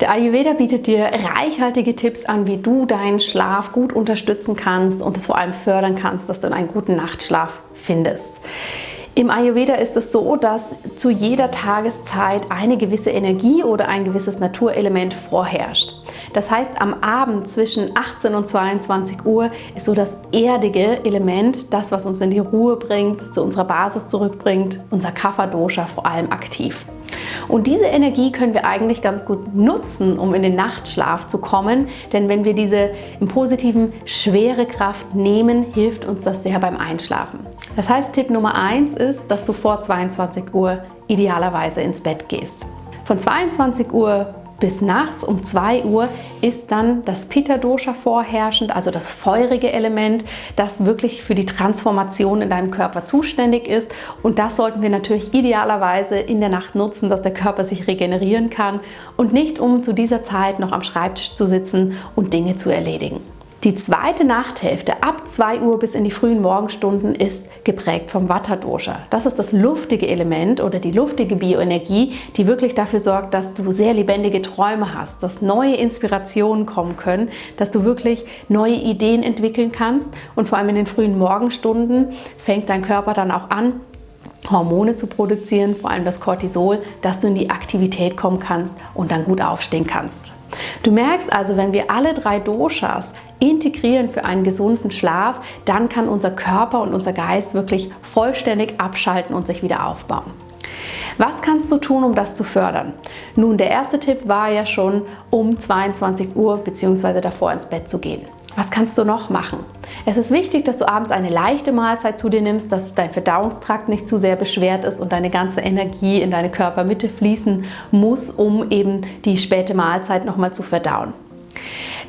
Der Ayurveda bietet dir reichhaltige Tipps an, wie du deinen Schlaf gut unterstützen kannst und es vor allem fördern kannst, dass du einen guten Nachtschlaf findest. Im Ayurveda ist es so, dass zu jeder Tageszeit eine gewisse Energie oder ein gewisses Naturelement vorherrscht. Das heißt, am Abend zwischen 18 und 22 Uhr ist so das erdige Element, das, was uns in die Ruhe bringt, zu unserer Basis zurückbringt, unser Kapha-Dosha vor allem aktiv. Und diese Energie können wir eigentlich ganz gut nutzen, um in den Nachtschlaf zu kommen, denn wenn wir diese im positiven schwere Kraft nehmen, hilft uns das sehr beim Einschlafen. Das heißt, Tipp Nummer 1 ist, dass du vor 22 Uhr idealerweise ins Bett gehst. Von 22 Uhr bis nachts um 2 Uhr ist dann das Pitta-Dosha vorherrschend, also das feurige Element, das wirklich für die Transformation in deinem Körper zuständig ist. Und das sollten wir natürlich idealerweise in der Nacht nutzen, dass der Körper sich regenerieren kann und nicht um zu dieser Zeit noch am Schreibtisch zu sitzen und Dinge zu erledigen. Die zweite Nachthälfte ab 2 Uhr bis in die frühen Morgenstunden ist geprägt vom Vata-Dosha. Das ist das luftige Element oder die luftige Bioenergie, die wirklich dafür sorgt, dass du sehr lebendige Träume hast, dass neue Inspirationen kommen können, dass du wirklich neue Ideen entwickeln kannst und vor allem in den frühen Morgenstunden fängt dein Körper dann auch an, Hormone zu produzieren, vor allem das Cortisol, dass du in die Aktivität kommen kannst und dann gut aufstehen kannst. Du merkst also, wenn wir alle drei Doshas integrieren für einen gesunden Schlaf, dann kann unser Körper und unser Geist wirklich vollständig abschalten und sich wieder aufbauen. Was kannst du tun, um das zu fördern? Nun, der erste Tipp war ja schon, um 22 Uhr bzw. davor ins Bett zu gehen. Was kannst du noch machen? Es ist wichtig, dass du abends eine leichte Mahlzeit zu dir nimmst, dass dein Verdauungstrakt nicht zu sehr beschwert ist und deine ganze Energie in deine Körpermitte fließen muss, um eben die späte Mahlzeit nochmal zu verdauen.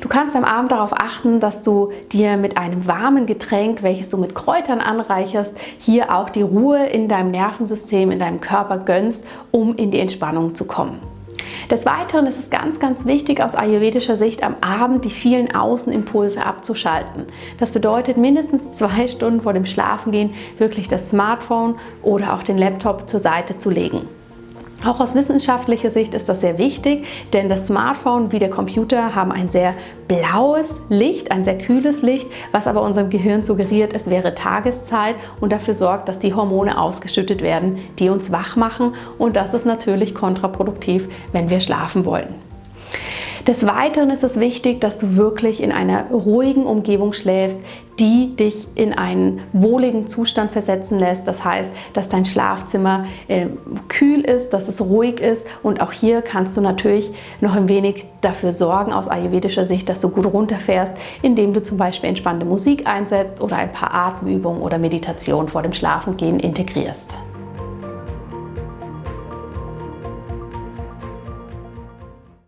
Du kannst am Abend darauf achten, dass du dir mit einem warmen Getränk, welches du mit Kräutern anreicherst, hier auch die Ruhe in deinem Nervensystem, in deinem Körper gönnst, um in die Entspannung zu kommen. Des Weiteren ist es ganz, ganz wichtig aus ayurvedischer Sicht am Abend die vielen Außenimpulse abzuschalten. Das bedeutet mindestens zwei Stunden vor dem Schlafengehen wirklich das Smartphone oder auch den Laptop zur Seite zu legen. Auch aus wissenschaftlicher Sicht ist das sehr wichtig, denn das Smartphone wie der Computer haben ein sehr blaues Licht, ein sehr kühles Licht, was aber unserem Gehirn suggeriert, es wäre Tageszeit und dafür sorgt, dass die Hormone ausgeschüttet werden, die uns wach machen und das ist natürlich kontraproduktiv, wenn wir schlafen wollen. Des Weiteren ist es wichtig, dass du wirklich in einer ruhigen Umgebung schläfst, die dich in einen wohligen Zustand versetzen lässt. Das heißt, dass dein Schlafzimmer äh, kühl ist, dass es ruhig ist und auch hier kannst du natürlich noch ein wenig dafür sorgen aus ayurvedischer Sicht, dass du gut runterfährst, indem du zum Beispiel entspannte Musik einsetzt oder ein paar Atemübungen oder Meditation vor dem Schlafengehen integrierst.